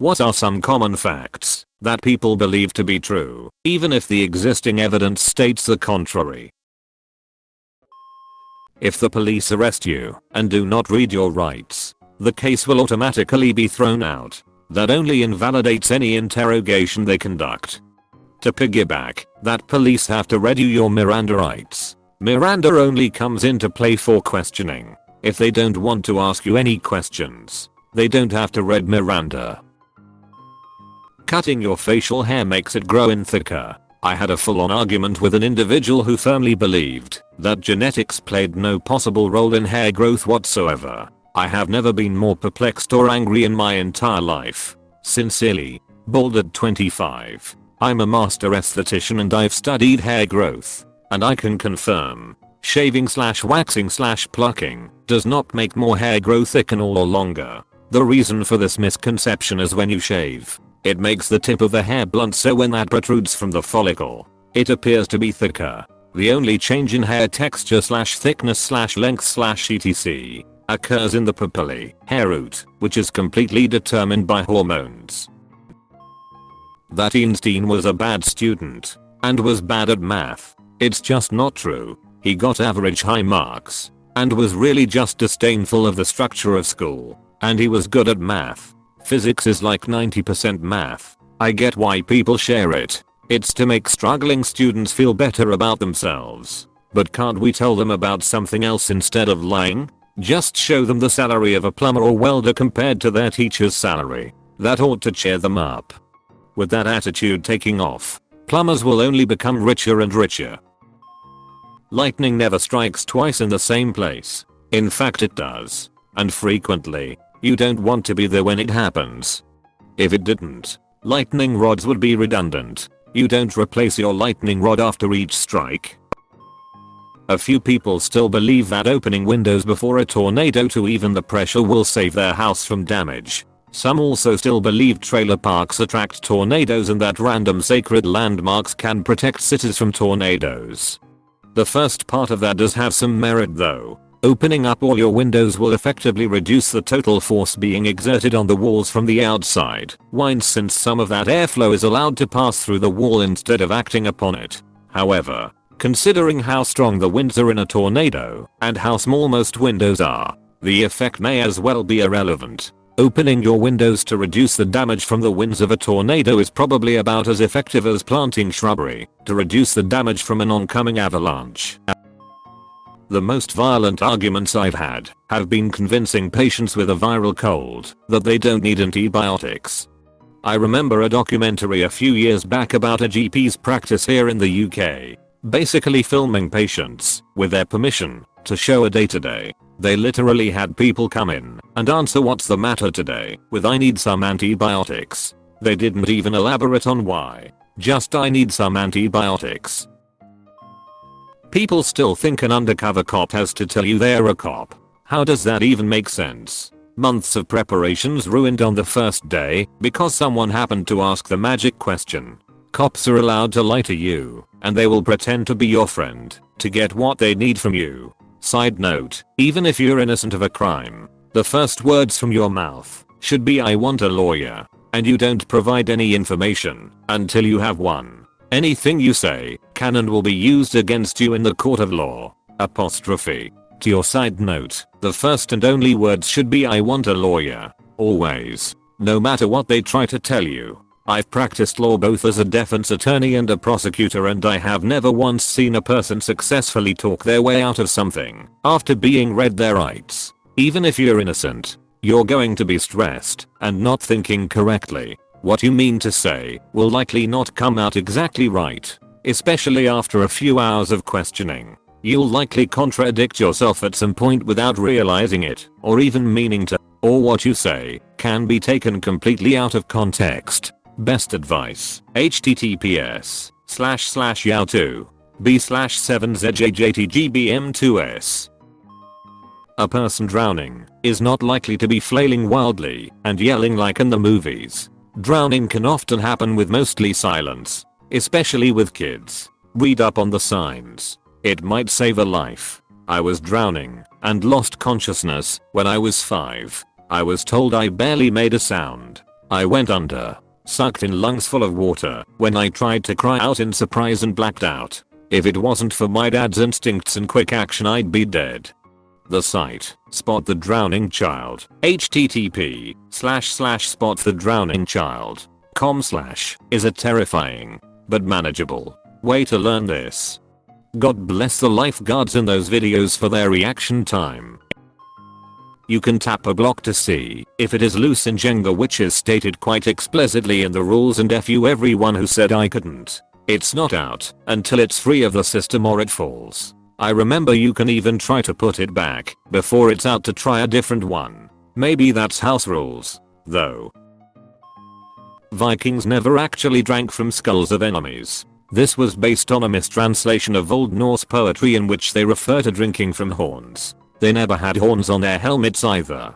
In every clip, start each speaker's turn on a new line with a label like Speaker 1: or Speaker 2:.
Speaker 1: What are some common facts that people believe to be true, even if the existing evidence states the contrary? If the police arrest you and do not read your rights, the case will automatically be thrown out. That only invalidates any interrogation they conduct. To piggyback, that police have to read you your Miranda rights. Miranda only comes into play for questioning. If they don't want to ask you any questions, they don't have to read Miranda. Cutting your facial hair makes it grow in thicker. I had a full-on argument with an individual who firmly believed that genetics played no possible role in hair growth whatsoever. I have never been more perplexed or angry in my entire life. Sincerely, Balded 25. I'm a master esthetician and I've studied hair growth. And I can confirm, shaving slash waxing slash plucking does not make more hair grow thicker or longer. The reason for this misconception is when you shave, it makes the tip of the hair blunt so when that protrudes from the follicle, it appears to be thicker. The only change in hair texture slash thickness slash length slash etc occurs in the papillae, hair root, which is completely determined by hormones. That Einstein was a bad student and was bad at math. It's just not true. He got average high marks and was really just disdainful of the structure of school. And he was good at math. Physics is like 90% math. I get why people share it. It's to make struggling students feel better about themselves. But can't we tell them about something else instead of lying? Just show them the salary of a plumber or welder compared to their teacher's salary. That ought to cheer them up. With that attitude taking off, plumbers will only become richer and richer. Lightning never strikes twice in the same place. In fact it does. And frequently, you don't want to be there when it happens. If it didn't, lightning rods would be redundant. You don't replace your lightning rod after each strike. A few people still believe that opening windows before a tornado to even the pressure will save their house from damage. Some also still believe trailer parks attract tornadoes and that random sacred landmarks can protect cities from tornadoes. The first part of that does have some merit though. Opening up all your windows will effectively reduce the total force being exerted on the walls from the outside, Wine since some of that airflow is allowed to pass through the wall instead of acting upon it. However, considering how strong the winds are in a tornado, and how small most windows are, the effect may as well be irrelevant. Opening your windows to reduce the damage from the winds of a tornado is probably about as effective as planting shrubbery to reduce the damage from an oncoming avalanche. The most violent arguments I've had have been convincing patients with a viral cold that they don't need antibiotics. I remember a documentary a few years back about a GP's practice here in the UK, basically filming patients, with their permission, to show a day to day. They literally had people come in and answer what's the matter today with I need some antibiotics. They didn't even elaborate on why. Just I need some antibiotics. People still think an undercover cop has to tell you they're a cop. How does that even make sense? Months of preparations ruined on the first day because someone happened to ask the magic question. Cops are allowed to lie to you, and they will pretend to be your friend to get what they need from you. Side note, even if you're innocent of a crime, the first words from your mouth should be I want a lawyer, and you don't provide any information until you have one. Anything you say can and will be used against you in the court of law. Apostrophe. To your side note, the first and only words should be I want a lawyer. Always. No matter what they try to tell you. I've practiced law both as a defense attorney and a prosecutor and I have never once seen a person successfully talk their way out of something after being read their rights. Even if you're innocent, you're going to be stressed and not thinking correctly. What you mean to say will likely not come out exactly right, especially after a few hours of questioning. You'll likely contradict yourself at some point without realizing it, or even meaning to, or what you say can be taken completely out of context. Best advice, https slash slash yao2 b slash 7zjjtgbm2s. A person drowning is not likely to be flailing wildly and yelling like in the movies. Drowning can often happen with mostly silence, especially with kids. Read up on the signs. It might save a life. I was drowning and lost consciousness when I was 5. I was told I barely made a sound. I went under, sucked in lungs full of water when I tried to cry out in surprise and blacked out. If it wasn't for my dad's instincts and quick action I'd be dead. The site, Spot the Drowning Child, http slash slash spot the drowning child, com slash, is a terrifying, but manageable, way to learn this. God bless the lifeguards in those videos for their reaction time. You can tap a block to see if it is loose in Jenga which is stated quite explicitly in the rules and F you everyone who said I couldn't. It's not out until it's free of the system or it falls. I remember you can even try to put it back before it's out to try a different one. Maybe that's house rules, though. Vikings never actually drank from skulls of enemies. This was based on a mistranslation of Old Norse poetry in which they refer to drinking from horns. They never had horns on their helmets either.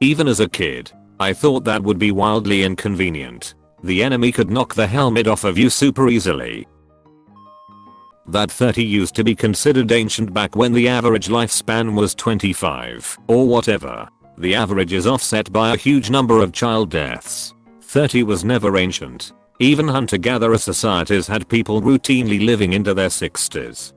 Speaker 1: Even as a kid, I thought that would be wildly inconvenient. The enemy could knock the helmet off of you super easily. That 30 used to be considered ancient back when the average lifespan was 25 or whatever. The average is offset by a huge number of child deaths. 30 was never ancient. Even hunter-gatherer societies had people routinely living into their 60s.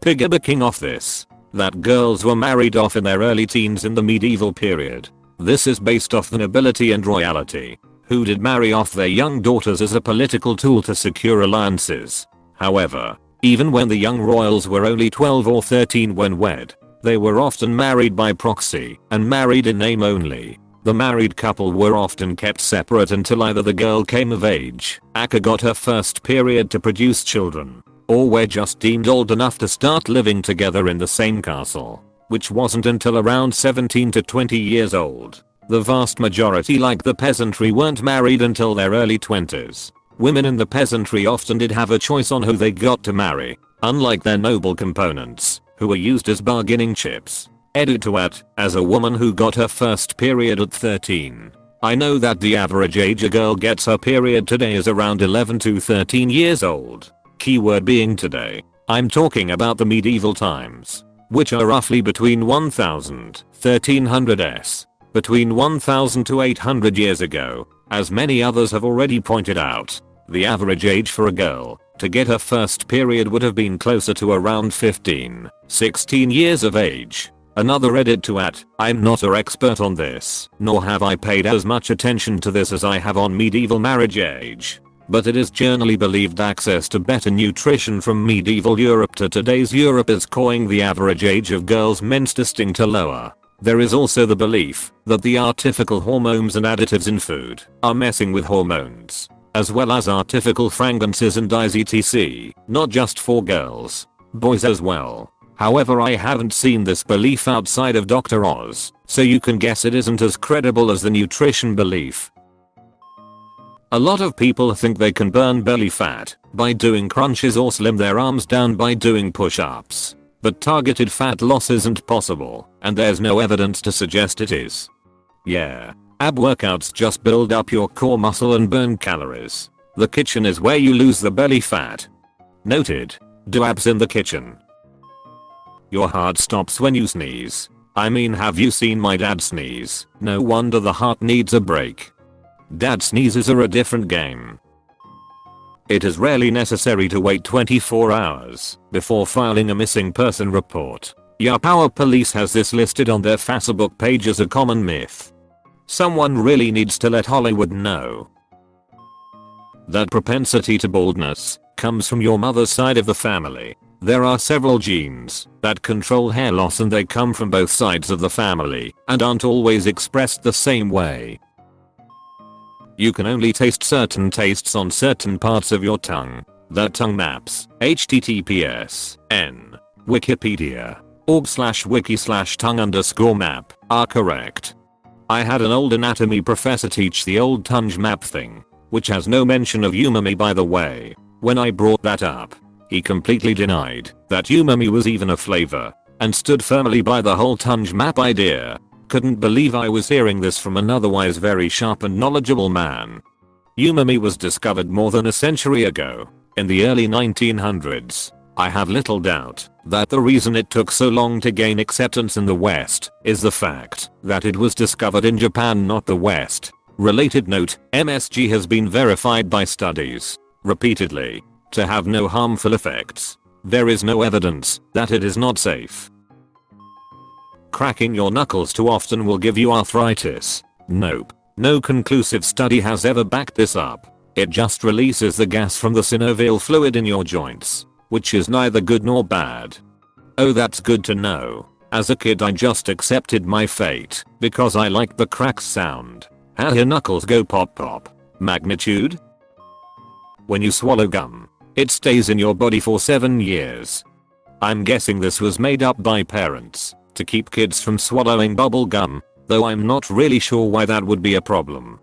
Speaker 1: Piggybacking off this, that girls were married off in their early teens in the medieval period. This is based off the nobility and royalty who did marry off their young daughters as a political tool to secure alliances. However, even when the young royals were only 12 or 13 when wed, they were often married by proxy and married in name only. The married couple were often kept separate until either the girl came of age, Aka got her first period to produce children, or were just deemed old enough to start living together in the same castle, which wasn't until around 17 to 20 years old. The vast majority like the peasantry weren't married until their early 20s. Women in the peasantry often did have a choice on who they got to marry, unlike their noble components, who were used as bargaining chips. Edituat, as a woman who got her first period at 13. I know that the average age a girl gets her period today is around 11 to 13 years old. Keyword being today. I'm talking about the medieval times, which are roughly between 1000, 1300s, between 1000 to 800 years ago, as many others have already pointed out, the average age for a girl to get her first period would have been closer to around 15, 16 years of age. Another edit to add, I'm not a expert on this, nor have I paid as much attention to this as I have on medieval marriage age. But it is generally believed access to better nutrition from medieval Europe to today's Europe is causing the average age of girls menstruating to lower. There is also the belief that the artificial hormones and additives in food are messing with hormones, as well as artificial fragrances and dyes etc, not just for girls, boys as well. However I haven't seen this belief outside of Dr. Oz, so you can guess it isn't as credible as the nutrition belief. A lot of people think they can burn belly fat by doing crunches or slim their arms down by doing push-ups. But targeted fat loss isn't possible, and there's no evidence to suggest it is. Yeah. Ab workouts just build up your core muscle and burn calories. The kitchen is where you lose the belly fat. Noted. Do abs in the kitchen. Your heart stops when you sneeze. I mean have you seen my dad sneeze? No wonder the heart needs a break. Dad sneezes are a different game. It is rarely necessary to wait 24 hours before filing a missing person report. Yup our police has this listed on their Facebook page as a common myth. Someone really needs to let Hollywood know. That propensity to baldness comes from your mother's side of the family. There are several genes that control hair loss and they come from both sides of the family and aren't always expressed the same way. You can only taste certain tastes on certain parts of your tongue. The tongue maps. https n wikipedia org slash wiki slash tongue underscore map are correct. I had an old anatomy professor teach the old tongue map thing, which has no mention of umami by the way. When I brought that up, he completely denied that umami was even a flavor and stood firmly by the whole tongue map idea couldn't believe I was hearing this from an otherwise very sharp and knowledgeable man. Umami was discovered more than a century ago, in the early 1900s. I have little doubt that the reason it took so long to gain acceptance in the West is the fact that it was discovered in Japan not the West. Related note, MSG has been verified by studies, repeatedly, to have no harmful effects. There is no evidence that it is not safe. Cracking your knuckles too often will give you arthritis. Nope. No conclusive study has ever backed this up. It just releases the gas from the synovial fluid in your joints, which is neither good nor bad. Oh that's good to know. As a kid I just accepted my fate because I liked the crack sound. How your knuckles go pop pop. Magnitude? When you swallow gum, it stays in your body for 7 years. I'm guessing this was made up by parents to keep kids from swallowing bubble gum, though I'm not really sure why that would be a problem.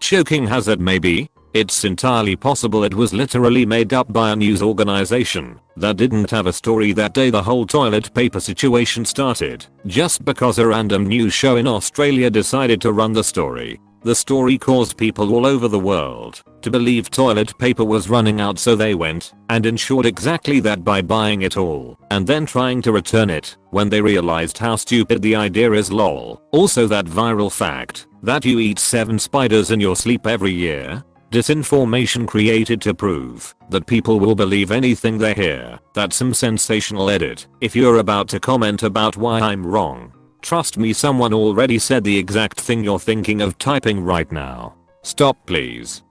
Speaker 1: Choking hazard maybe? It's entirely possible it was literally made up by a news organization that didn't have a story that day the whole toilet paper situation started, just because a random news show in Australia decided to run the story. The story caused people all over the world to believe toilet paper was running out so they went and ensured exactly that by buying it all and then trying to return it when they realized how stupid the idea is lol. Also that viral fact that you eat 7 spiders in your sleep every year Disinformation created to prove that people will believe anything they hear. That's some sensational edit. If you're about to comment about why I'm wrong, trust me someone already said the exact thing you're thinking of typing right now. Stop please.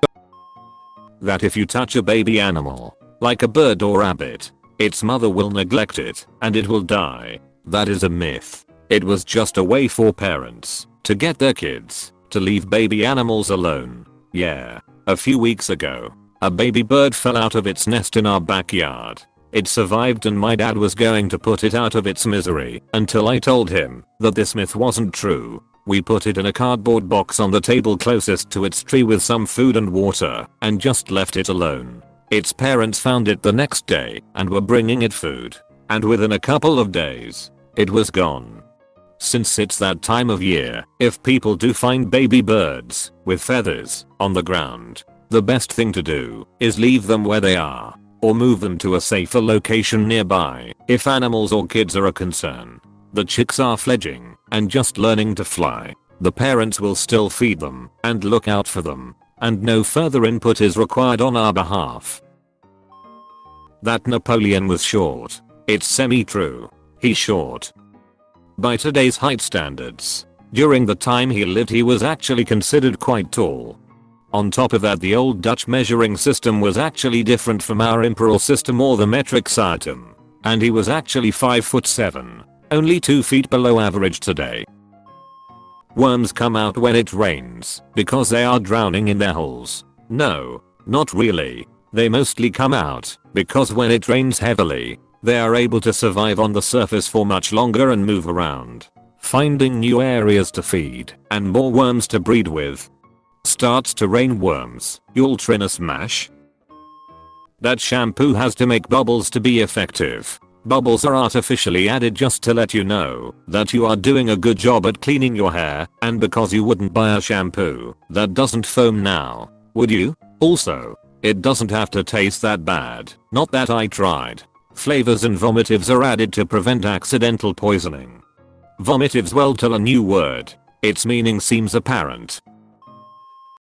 Speaker 1: That if you touch a baby animal, like a bird or rabbit, its mother will neglect it and it will die. That is a myth. It was just a way for parents to get their kids to leave baby animals alone. Yeah. A few weeks ago, a baby bird fell out of its nest in our backyard. It survived and my dad was going to put it out of its misery until I told him that this myth wasn't true. We put it in a cardboard box on the table closest to its tree with some food and water and just left it alone. Its parents found it the next day and were bringing it food. And within a couple of days, it was gone. Since it's that time of year, if people do find baby birds with feathers on the ground, the best thing to do is leave them where they are or move them to a safer location nearby if animals or kids are a concern. The chicks are fledging and just learning to fly. The parents will still feed them and look out for them and no further input is required on our behalf. That Napoleon was short. It's semi-true. He's short, by today's height standards. During the time he lived he was actually considered quite tall. On top of that the old Dutch measuring system was actually different from our imperial system or the metric system. And he was actually 5 foot 7. Only 2 feet below average today. Worms come out when it rains because they are drowning in their holes. No, not really. They mostly come out because when it rains heavily, they are able to survive on the surface for much longer and move around, finding new areas to feed and more worms to breed with. Starts to rain worms, you'll trin a smash? That shampoo has to make bubbles to be effective. Bubbles are artificially added just to let you know that you are doing a good job at cleaning your hair and because you wouldn't buy a shampoo that doesn't foam now, would you? Also, it doesn't have to taste that bad. Not that I tried. Flavors and vomitives are added to prevent accidental poisoning. Vomitives well tell a new word. Its meaning seems apparent.